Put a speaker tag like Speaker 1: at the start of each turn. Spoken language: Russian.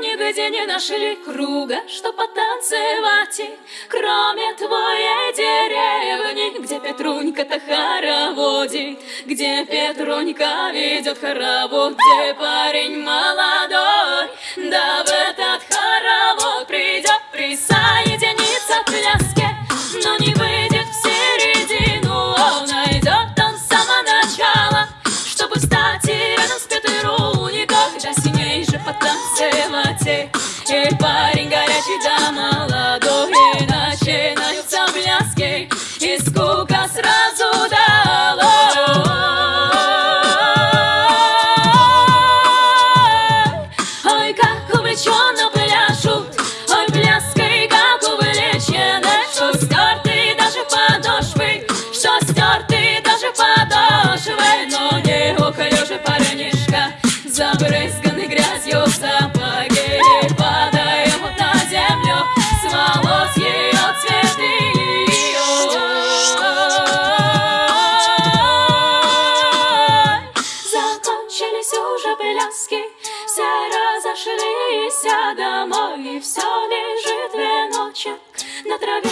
Speaker 1: нигде не нашли круга, что потанцевать. Кроме твоей деревни, где Петрунька-то хороводит, где Петрунька ведет хоровод, где парень молодой, да в этот хоровод придет присоединиться к пляске, но не выйдет в середину, он найдет он с самого начала, чтобы встать рядом с Петрунькой, да с ней же потанцевать. И парень горячий да молодой, и начинаются пляски, и скука сразу долой. Ой, как увлеченно пляшут, ой, пляской, как увлечены, что стерты даже подошвы, что стерты даже подошвы, но не уклюжий парнишка, забрызганный все лежит веночек на траве.